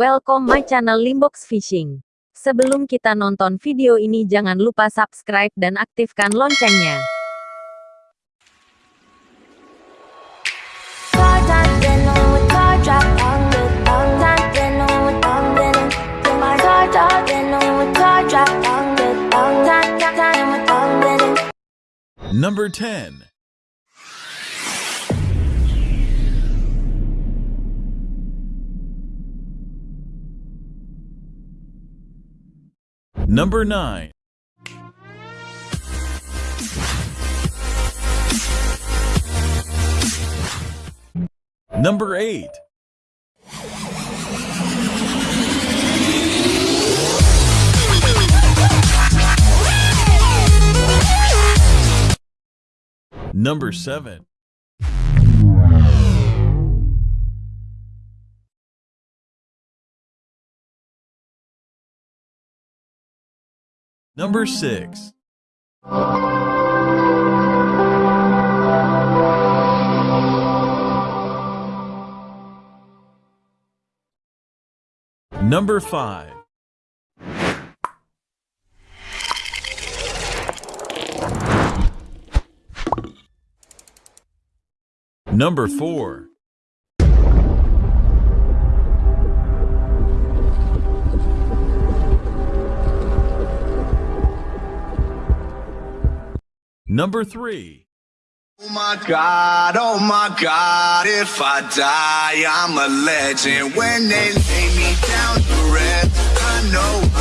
Welcome my channel Limbox Fishing. Sebelum kita nonton video ini jangan lupa subscribe dan aktifkan loncengnya. Number 10. Number 9. Number 8. Number 7. Number 6. Number 5. Number 4. Number 3. Oh my god, oh my god, if I die, I'm a legend. When they lay me down to rest, I know